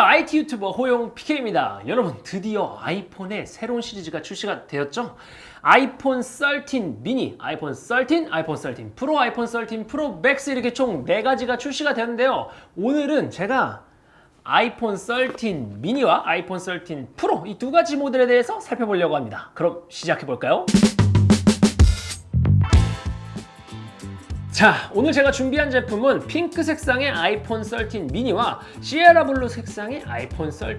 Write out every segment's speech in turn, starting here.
안녕하세요. IT 유튜버 호용 PK입니다. 여러분 드디어 아이폰의 새로운 시리즈가 출시가 되었죠? 아이폰 13 미니, 아이폰 13, 아이폰 13 프로, 아이폰 13 프로 맥스 이렇게 총 4가지가 출시가 되는데요. 오늘은 제가 아이폰 13 미니와 아이폰 13 프로 이 두 가지 모델에 대해서 살펴보려고 합니다. 그럼 시작해 볼까요? 자 오늘 제가 준비한 제품은 핑크 색상의 아이폰 13 미니와 Sierra Blue 색상의 아이폰 13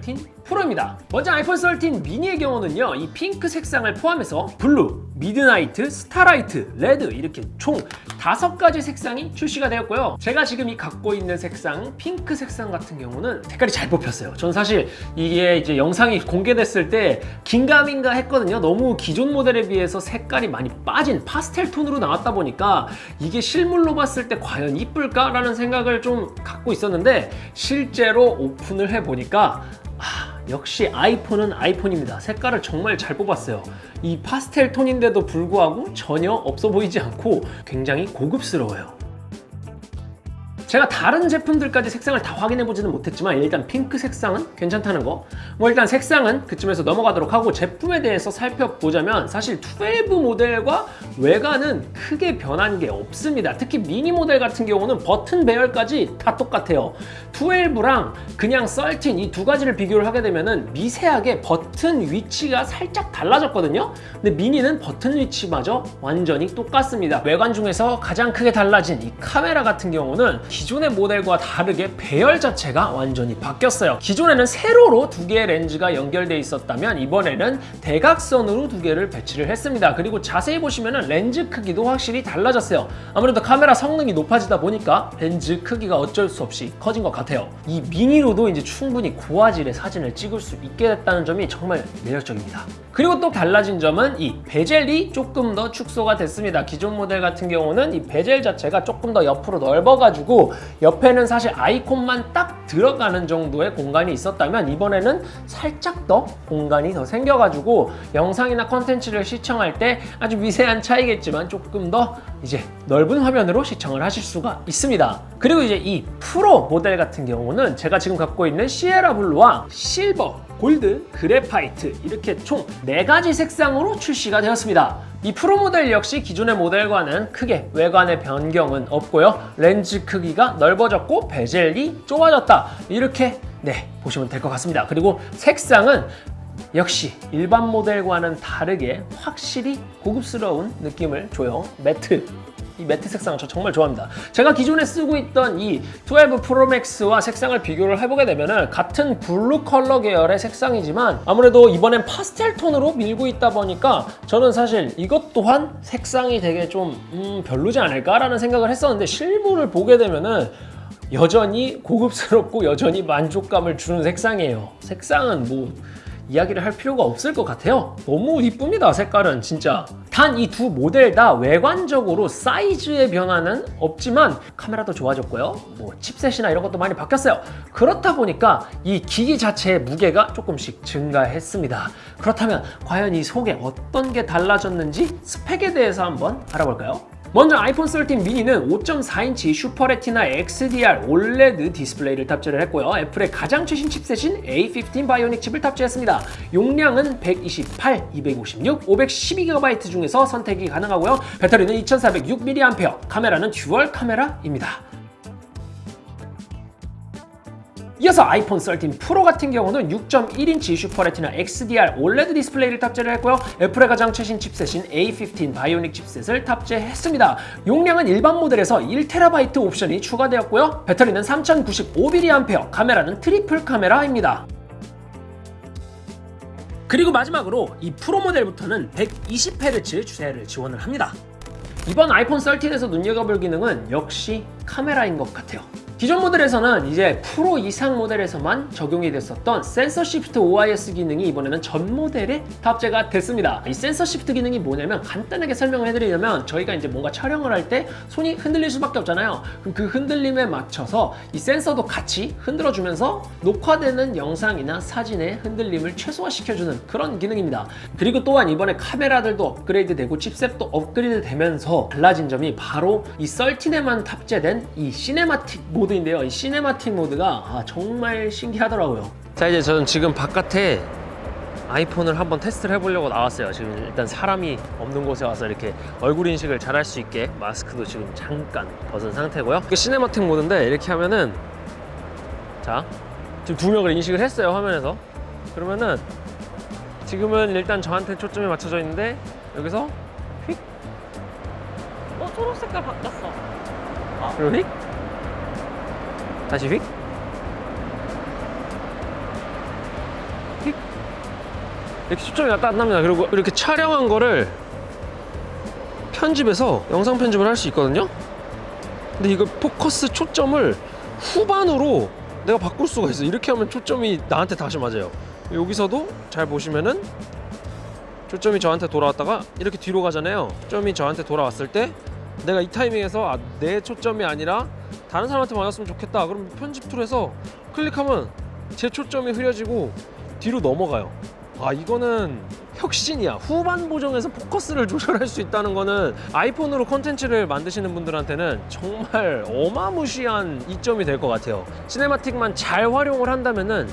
프로입니다. 먼저 아이폰 13 미니의 경우는요 이 핑크 색상을 포함해서 blue, midnight, starlight, red 이렇게 총 다섯 가지 색상이 출시가 되었고요. 제가 지금 이 갖고 있는 색상 핑크 색상 같은 경우는 색깔이 잘 뽑혔어요. 전 사실 이게 이제 영상이 공개됐을 때 긴가민가 했거든요. 너무 기존 모델에 비해서 색깔이 많이 빠진 파스텔 톤으로 나왔다 보니까 이게 실물로 봤을 때 과연 이쁠까? 라는 생각을 좀 갖고 있었는데 실제로 오픈을 해보니까 아, 역시 아이폰은 아이폰입니다. 색깔을 정말 잘 뽑았어요. 이 파스텔 톤인데도 불구하고 전혀 없어 보이지 않고 굉장히 고급스러워요. 제가 다른 제품들까지 색상을 다 확인해 보지는 못했지만 일단 핑크 색상은 괜찮다는 거. 뭐 일단 색상은 그쯤에서 넘어가도록 하고 제품에 대해서 살펴보자면 사실 12 모델과 외관은 크게 변한 게 없습니다. 특히 미니 모델 같은 경우는 버튼 배열까지 다 똑같아요. 12랑 그냥 13 이 두 가지를 비교를 하게 되면은 미세하게 버튼 위치가 살짝 달라졌거든요. 근데 미니는 버튼 위치마저 완전히 똑같습니다. 외관 중에서 가장 크게 달라진 이 카메라 같은 경우는 기존의 모델과 다르게 배열 자체가 완전히 바뀌었어요. 기존에는 세로로 두 개의 렌즈가 연결되어 있었다면 이번에는 대각선으로 두 개를 배치를 했습니다. 그리고 자세히 보시면 렌즈 크기도 확실히 달라졌어요. 아무래도 카메라 성능이 높아지다 보니까 렌즈 크기가 어쩔 수 없이 커진 것 같아요. 이 미니로도 이제 충분히 고화질의 사진을 찍을 수 있게 됐다는 점이 정말 매력적입니다. 그리고 또 달라진 점은 이 bezel이 조금 더 축소가 됐습니다. 기존 모델 같은 경우는 이 베젤 자체가 조금 더 옆으로 넓어가지고 옆에는 사실 아이콘만 딱 들어가는 정도의 공간이 있었다면 이번에는 살짝 더 공간이 더 생겨가지고 영상이나 컨텐츠를 시청할 때 아주 미세한 차이겠지만 조금 더 이제 넓은 화면으로 시청을 하실 수가 있습니다. 그리고 이제 이 프로 모델 같은 경우는 제가 지금 갖고 있는 Sierra Blue와 실버 골드, graphite 이렇게 총 4가지 색상으로 출시가 되었습니다. 이 프로 모델 역시 기존의 모델과는 크게 외관의 변경은 없고요. 렌즈 크기가 넓어졌고 bezel이 좁아졌다. 이렇게 네 보시면 될 것 같습니다. 그리고 색상은 역시 일반 모델과는 다르게 확실히 고급스러운 느낌을 줘요. matte 이 matte 색상은 저 정말 좋아합니다. 제가 기존에 쓰고 있던 이 12 프로 맥스와 색상을 비교를 해보게 되면 같은 blue 컬러 계열의 색상이지만 아무래도 이번엔 파스텔 톤으로 밀고 있다 보니까 저는 사실 이것 또한 색상이 되게 좀 음, 별로지 않을까라는 생각을 했었는데 실물을 보게 되면 은 여전히 고급스럽고 여전히 만족감을 주는 색상이에요. 색상은 뭐 이야기를 할 필요가 없을 것 같아요. 너무 이쁩니다 색깔은 진짜. 단 이 두 모델 다 외관적으로 사이즈의 변화는 없지만 카메라도 좋아졌고요. 뭐 chipset이나 이런 것도 많이 바뀌었어요. 그렇다 보니까 이 기기 자체의 무게가 조금씩 증가했습니다. 그렇다면 과연 이 속에 어떤 게 달라졌는지 스펙에 대해서 한번 알아볼까요? 먼저 아이폰 13 미니는 5.4인치 Super Retina XDR OLED 디스플레이를 탑재를 했고요. 애플의 가장 최신 chipset인 A15 Bionic 칩을 탑재했습니다. 용량은 128, 256, 512GB 중에서 선택이 가능하고요. 배터리는 2406mAh, 카메라는 dual 카메라입니다. 이어서 아이폰 13 프로 같은 경우는 6.1인치 Super Retina XDR OLED 디스플레이를 탑재를 했고요. 애플의 가장 최신 chipset인 A15 Bionic chipset을 탑재했습니다. 용량은 일반 모델에서 1TB 옵션이 추가되었고요. 배터리는 3095mAh, 카메라는 triple 카메라입니다. 그리고 마지막으로 이 프로 모델부터는 120Hz 주사율을 지원을 합니다. 이번 아이폰 13에서 눈여겨볼 기능은 역시 카메라인 것 같아요. 기존 모델에서는 이제 프로 이상 모델에서만 적용이 됐었던 센서 shift OIS 기능이 이번에는 전 모델에 탑재가 됐습니다. 이 센서 shift 기능이 뭐냐면 간단하게 설명을 해드리려면 저희가 이제 뭔가 촬영을 할 때 손이 흔들릴 수밖에 없잖아요. 그럼 그 흔들림에 맞춰서 이 센서도 같이 흔들어주면서 녹화되는 영상이나 사진의 흔들림을 최소화시켜주는 그런 기능입니다. 그리고 또한 이번에 카메라들도 업그레이드 되고 chipset도 업그레이드 되면서 달라진 점이 바로 이 13에만 탑재된 이 cinematic 모드 모드인데요. 이 cinematic 모드가 아, 정말 신기하더라고요. 자 이제 저는 지금 바깥에 아이폰을 한번 테스트를 해보려고 나왔어요. 지금 일단 사람이 없는 곳에 와서 이렇게 얼굴 인식을 잘 할 수 있게 마스크도 지금 잠깐 벗은 상태고요. 이게 cinematic 모드인데 이렇게 하면은 자 지금 두 명을 인식을 했어요 화면에서. 그러면은 지금은 일단 저한테 초점이 맞춰져 있는데 여기서 어 초록 색깔 바뀌었어. 그리고 휙 다시 휙. 휙. 이렇게 초점이 왔다 갔다 합니다. 그리고 이렇게 촬영한 거를 편집해서 영상 편집을 할 수 있거든요. 근데 이거 포커스 초점을 후반으로 내가 바꿀 수가 있어 이렇게 하면 초점이 나한테 다시 맞아요. 여기서도 잘 보시면은 초점이 저한테 돌아왔다가 이렇게 뒤로 가잖아요. 초점이 저한테 돌아왔을 때 내가 이 타이밍에서 아, 내 초점이 아니라 다른 사람한테 맞았으면 좋겠다. 그럼 편집 툴에서 클릭하면 제 초점이 흐려지고 뒤로 넘어가요. 아 이거는 혁신이야. 후반 보정에서 포커스를 조절할 수 있다는 거는 아이폰으로 콘텐츠를 만드시는 분들한테는 정말 어마무시한 이점이 될 것 같아요. cinematic만 잘 활용을 한다면 은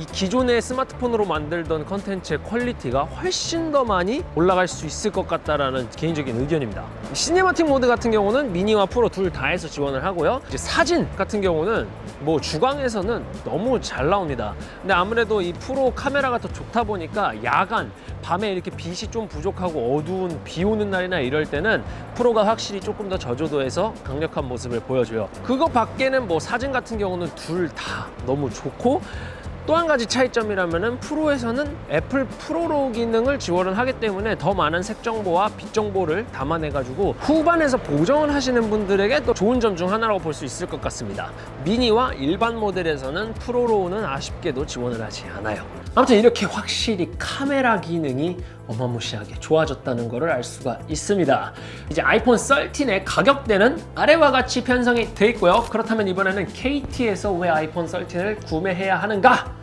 이 기존의 스마트폰으로 만들던 컨텐츠의 퀄리티가 훨씬 더 많이 올라갈 수 있을 것 같다라는 개인적인 의견입니다. cinematic 모드 같은 경우는 미니와 프로 둘 다 해서 지원을 하고요. 이제 사진 같은 경우는 뭐 주광에서는 너무 잘 나옵니다. 근데 아무래도 이 프로 카메라가 더 좋다 보니까 야간 밤에 이렇게 빛이 좀 부족하고 어두운 비 오는 날이나 이럴 때는 프로가 확실히 조금 더 저조도에서 강력한 모습을 보여줘요. 그거 밖에는 뭐 사진 같은 경우는 둘 다 너무 좋고 또 한 가지 차이점이라면은 프로에서는 애플 ProRAW 기능을 지원을 하기 때문에 더 많은 색 정보와 빛 정보를 담아내 가지고 후반에서 보정을 하시는 분들에게 또 좋은 점 중 하나라고 볼 수 있을 것 같습니다. 미니와 일반 모델에서는 ProRAW는 아쉽게도 지원을 하지 않아요. 아무튼 이렇게 확실히 카메라 기능이 어마무시하게 좋아졌다는 것을 알 수가 있습니다. 이제 아이폰 13의 가격대는 아래와 같이 편성이 돼 있고요. 그렇다면 이번에는 KT에서 왜 아이폰 13을 구매해야 하는가?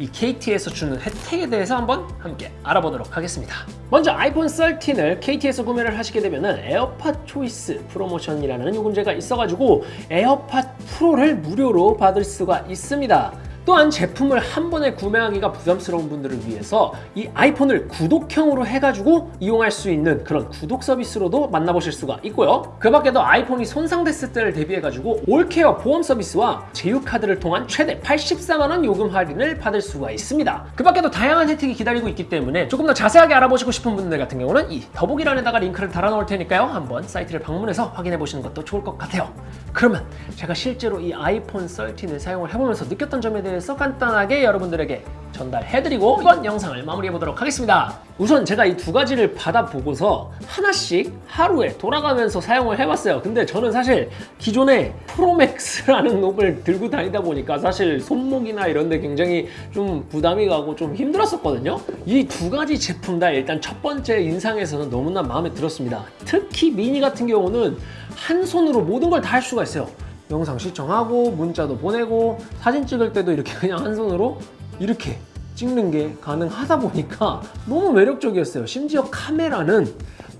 이 KT에서 주는 혜택에 대해서 한번 함께 알아보도록 하겠습니다. 먼저 아이폰 13을 KT에서 구매를 하시게 되면 에어팟 초이스 프로모션이라는 요금제가 있어가지고 에어팟 프로를 무료로 받을 수가 있습니다. 또한 제품을 한 번에 구매하기가 부담스러운 분들을 위해서 이 아이폰을 구독형으로 해가지고 이용할 수 있는 그런 구독 서비스로도 만나보실 수가 있고요. 그 밖에도 아이폰이 손상됐을 때를 대비해가지고 올케어 보험 서비스와 제휴카드를 통한 최대 84만원 요금 할인을 받을 수가 있습니다. 그 밖에도 다양한 혜택이 기다리고 있기 때문에 조금 더 자세하게 알아보시고 싶은 분들 같은 경우는 이 더보기란에다가 링크를 달아놓을 테니까요. 한번 사이트를 방문해서 확인해 보시는 것도 좋을 것 같아요. 그러면 제가 실제로 이 아이폰 13을 사용을 해보면서 느꼈던 점에 대해서 간단하게 여러분들에게 전달해드리고 이번 영상을 마무리해보도록 하겠습니다. 우선 제가 이 두 가지를 받아보고서 하나씩 하루에 돌아가면서 사용을 해봤어요. 근데 저는 사실 기존에 프로맥스라는 놈을 들고 다니다 보니까 사실 손목이나 이런 데 굉장히 좀 부담이 가고 좀 힘들었었거든요. 이 두 가지 제품 다 일단 첫 번째 인상에서는 너무나 마음에 들었습니다. 특히 미니 같은 경우는 한 손으로 모든 걸 다 할 수가 있어요. 영상 시청하고 문자도 보내고 사진 찍을 때도 이렇게 그냥 한 손으로 이렇게 찍는 게 가능하다 보니까 너무 매력적이었어요. 심지어 카메라는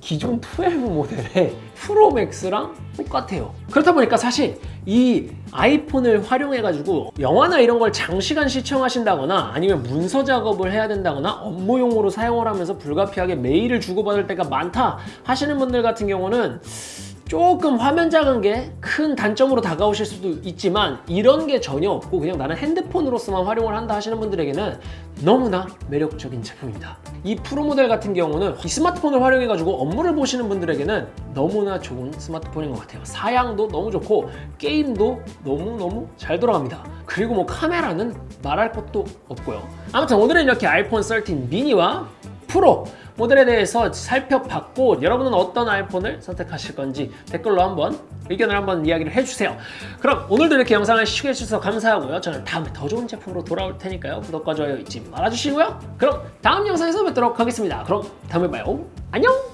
기존 12 모델의 프로맥스랑 똑같아요. 그렇다 보니까 사실 이 아이폰을 활용해 가지고 영화나 이런 걸 장시간 시청하신다거나 아니면 문서 작업을 해야 된다거나 업무용으로 사용을 하면서 불가피하게 메일을 주고받을 때가 많다 하시는 분들 같은 경우는 조금 화면 작은 게 큰 단점으로 다가오실 수도 있지만 이런 게 전혀 없고 그냥 나는 핸드폰으로서만 활용을 한다 하시는 분들에게는 너무나 매력적인 제품입니다. 이 프로 모델 같은 경우는 이 스마트폰을 활용해 가지고 업무를 보시는 분들에게는 너무나 좋은 스마트폰인 것 같아요. 사양도 너무 좋고 게임도 너무너무 잘 돌아갑니다. 그리고 뭐 카메라는 말할 것도 없고요. 아무튼 오늘은 이렇게 아이폰 13 미니와 프로 모델에 대해서 살펴봤고 여러분은 어떤 아이폰을 선택하실 건지 댓글로 한번 의견을 한번 이야기를 해주세요. 그럼 오늘도 이렇게 영상을 시청해 주셔서 감사하고요. 저는 다음에 더 좋은 제품으로 돌아올 테니까요. 구독과 좋아요 잊지 말아주시고요. 그럼 다음 영상에서 뵙도록 하겠습니다. 그럼 다음에 봐요. 안녕!